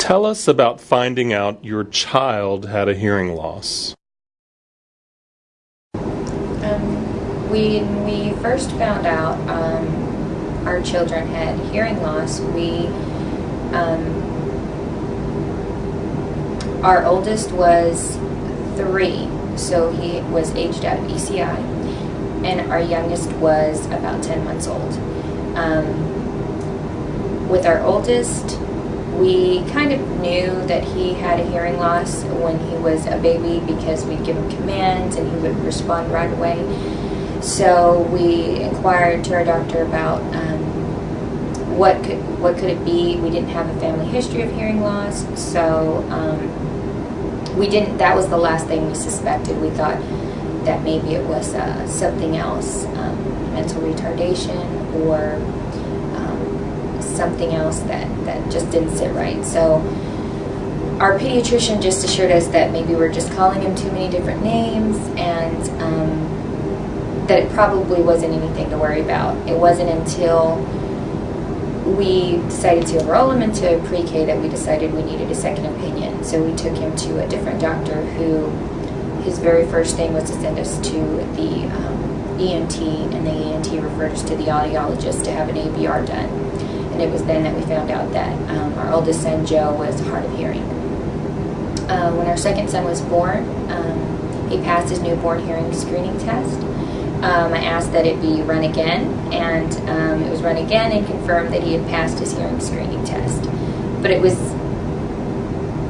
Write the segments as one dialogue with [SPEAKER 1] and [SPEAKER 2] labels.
[SPEAKER 1] Tell us about finding out your child had a hearing loss.
[SPEAKER 2] Um, when we first found out um, our children had hearing loss, we um, our oldest was three, so he was aged out of ECI, and our youngest was about 10 months old. Um, with our oldest, we kind of knew that he had a hearing loss when he was a baby because we'd give him commands and he would respond right away. So we inquired to our doctor about um, what could what could it be. We didn't have a family history of hearing loss, so um, we didn't. That was the last thing we suspected. We thought that maybe it was uh, something else, um, mental retardation or something else that, that just didn't sit right. So our pediatrician just assured us that maybe we're just calling him too many different names and um, that it probably wasn't anything to worry about. It wasn't until we decided to enroll him into pre-K that we decided we needed a second opinion. So we took him to a different doctor who his very first thing was to send us to the um, ENT and the ENT referred us to the audiologist to have an ABR done and it was then that we found out that um, our oldest son, Joe, was hard of hearing. Uh, when our second son was born, um, he passed his newborn hearing screening test. Um, I asked that it be run again, and um, it was run again and confirmed that he had passed his hearing screening test. But it was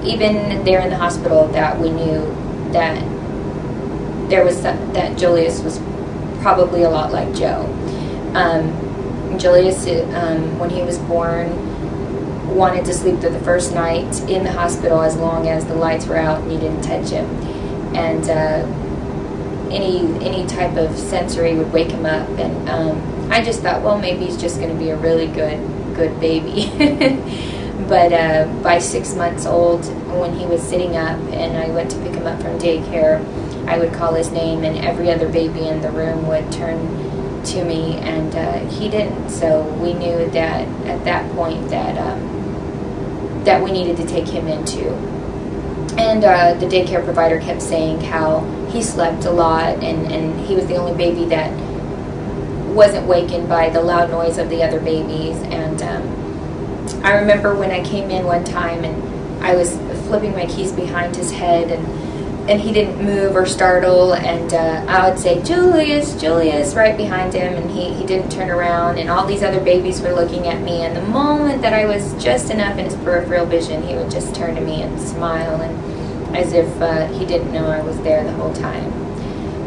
[SPEAKER 2] even there in the hospital that we knew that there was some, that Julius was probably a lot like Joe. Um, Julius, um, when he was born, wanted to sleep through the first night in the hospital as long as the lights were out and you didn't touch him. And uh, any any type of sensory would wake him up. And um, I just thought, well, maybe he's just going to be a really good good baby. but uh, by six months old, when he was sitting up and I went to pick him up from daycare, I would call his name, and every other baby in the room would turn to me, and uh, he didn't. So we knew that at that point that um, that we needed to take him into. And uh, the daycare provider kept saying how he slept a lot, and, and he was the only baby that wasn't wakened by the loud noise of the other babies. And um, I remember when I came in one time and I was flipping my keys behind his head and and he didn't move or startle and uh, I would say Julius Julius right behind him and he, he didn't turn around and all these other babies were looking at me and the moment that I was just enough in his peripheral vision he would just turn to me and smile and as if uh, he didn't know I was there the whole time.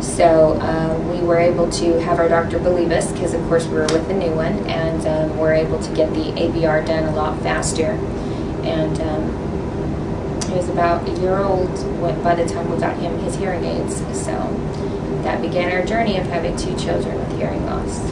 [SPEAKER 2] So uh, we were able to have our doctor believe us because of course we were with the new one and um, we're able to get the ABR done a lot faster. And um, he was about a year old by the time we got him his hearing aids. So that began our journey of having two children with hearing loss.